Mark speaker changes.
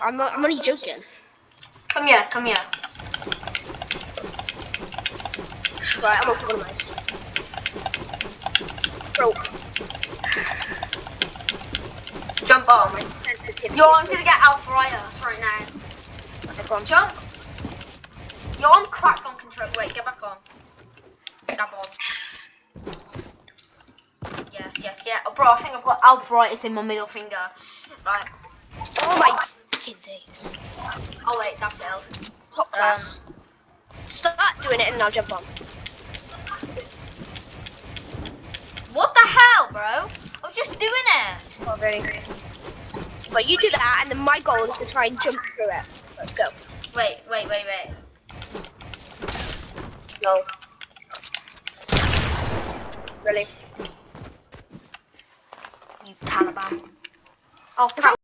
Speaker 1: I'm, not, I'm only joking.
Speaker 2: Come here, come here.
Speaker 1: Right, I'm up one of those. Bro,
Speaker 2: Jump on.
Speaker 1: my sensitivity.
Speaker 2: Yo, I'm gonna get arthritis right now.
Speaker 1: Okay, go on.
Speaker 2: Jump. Yo, I'm cracked on control. Wait, get back on. Get on. Yes, yes, yeah. Oh, bro, I think I've got arthritis in my middle finger. Right.
Speaker 1: Oh my fucking days.
Speaker 2: Oh wait, that failed.
Speaker 1: Top um, class. Start doing it and I'll jump on.
Speaker 2: What the hell, bro? I was just doing it.
Speaker 1: Oh, really? But you do that, and then my goal is to try and jump through it. Let's go.
Speaker 2: Wait, wait, wait, wait.
Speaker 1: No. Really?
Speaker 2: You Taliban. Oh.